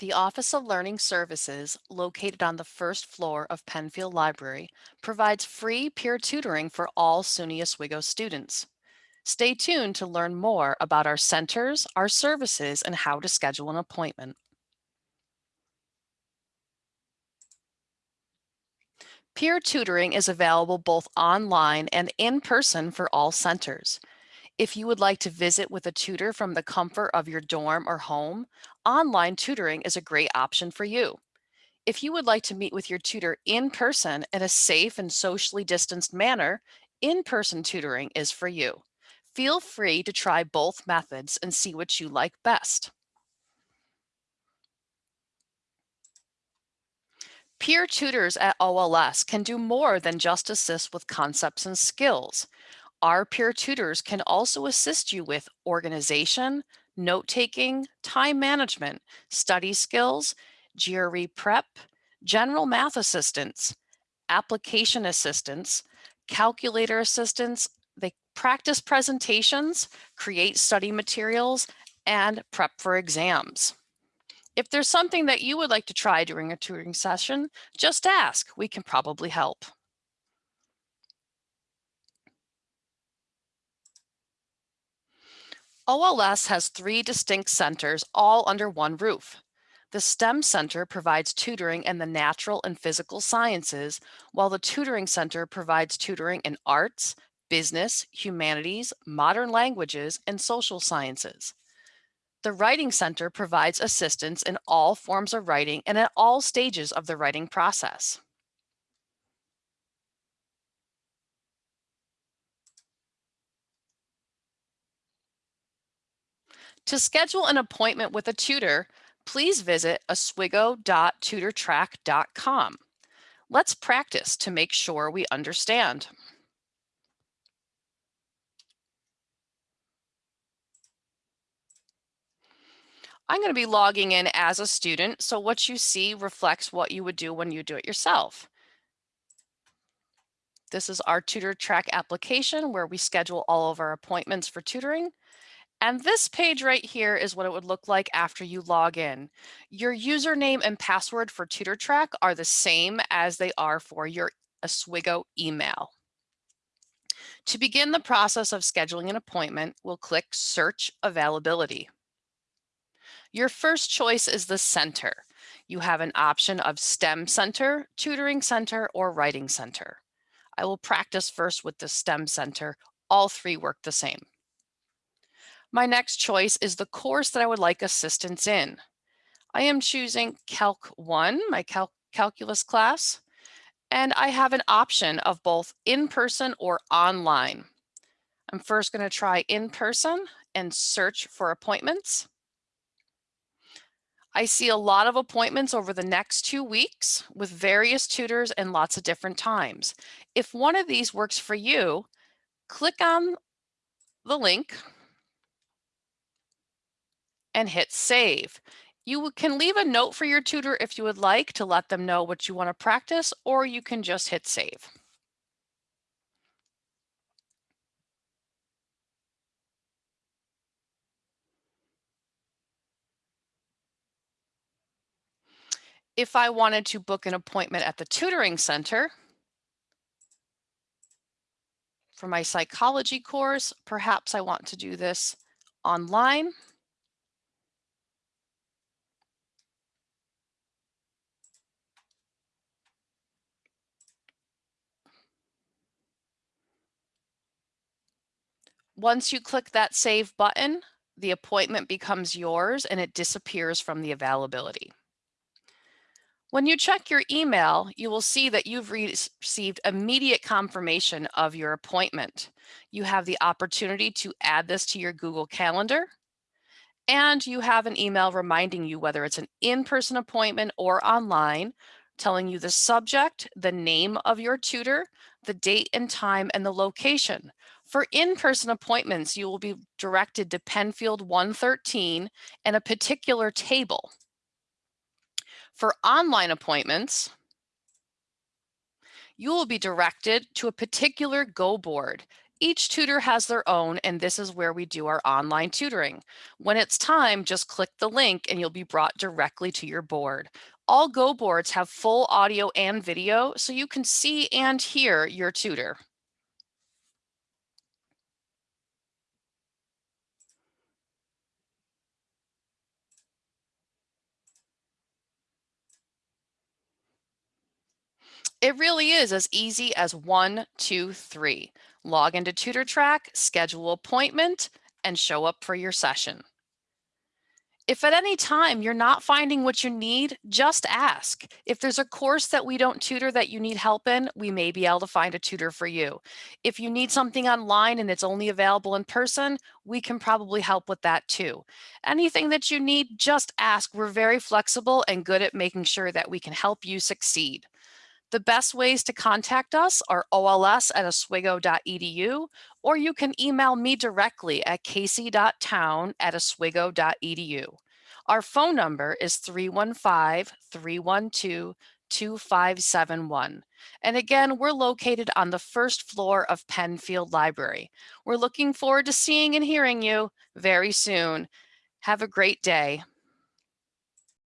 The Office of Learning Services, located on the first floor of Penfield Library, provides free peer tutoring for all SUNY Oswego students. Stay tuned to learn more about our centers, our services, and how to schedule an appointment. Peer tutoring is available both online and in person for all centers. If you would like to visit with a tutor from the comfort of your dorm or home, online tutoring is a great option for you. If you would like to meet with your tutor in person in a safe and socially distanced manner, in-person tutoring is for you. Feel free to try both methods and see what you like best. Peer tutors at OLS can do more than just assist with concepts and skills. Our peer tutors can also assist you with organization, note-taking, time management, study skills, GRE prep, general math assistance, application assistance, calculator assistance, they practice presentations, create study materials, and prep for exams. If there's something that you would like to try during a tutoring session, just ask, we can probably help. OLS has three distinct centers all under one roof. The STEM Center provides tutoring in the natural and physical sciences, while the Tutoring Center provides tutoring in arts, business, humanities, modern languages, and social sciences. The Writing Center provides assistance in all forms of writing and at all stages of the writing process. To schedule an appointment with a tutor, please visit oswego.tutortrack.com. Let's practice to make sure we understand. I'm going to be logging in as a student, so what you see reflects what you would do when you do it yourself. This is our TutorTrack application where we schedule all of our appointments for tutoring. And this page right here is what it would look like after you log in. Your username and password for TutorTrack are the same as they are for your Oswego email. To begin the process of scheduling an appointment, we'll click Search Availability. Your first choice is the center. You have an option of STEM Center, Tutoring Center, or Writing Center. I will practice first with the STEM Center. All three work the same. My next choice is the course that I would like assistance in. I am choosing Calc 1, my cal calculus class, and I have an option of both in-person or online. I'm first going to try in-person and search for appointments. I see a lot of appointments over the next two weeks with various tutors and lots of different times. If one of these works for you, click on the link and hit save. You can leave a note for your tutor if you would like to let them know what you want to practice, or you can just hit save. If I wanted to book an appointment at the tutoring center for my psychology course, perhaps I want to do this online. Once you click that save button, the appointment becomes yours and it disappears from the availability. When you check your email, you will see that you've received immediate confirmation of your appointment. You have the opportunity to add this to your Google Calendar, and you have an email reminding you whether it's an in-person appointment or online, telling you the subject, the name of your tutor, the date and time, and the location. For in-person appointments, you will be directed to Penfield 113 and a particular table. For online appointments, you will be directed to a particular Go board. Each tutor has their own, and this is where we do our online tutoring. When it's time, just click the link and you'll be brought directly to your board. All Go boards have full audio and video, so you can see and hear your tutor. It really is as easy as one, two, three. Log into TutorTrack, schedule appointment, and show up for your session. If at any time you're not finding what you need, just ask. If there's a course that we don't tutor that you need help in, we may be able to find a tutor for you. If you need something online and it's only available in person, we can probably help with that too. Anything that you need, just ask. We're very flexible and good at making sure that we can help you succeed. The best ways to contact us are ols at oswego.edu, or you can email me directly at casey.town at oswego.edu. Our phone number is 315-312-2571. And again, we're located on the first floor of Penfield Library. We're looking forward to seeing and hearing you very soon. Have a great day.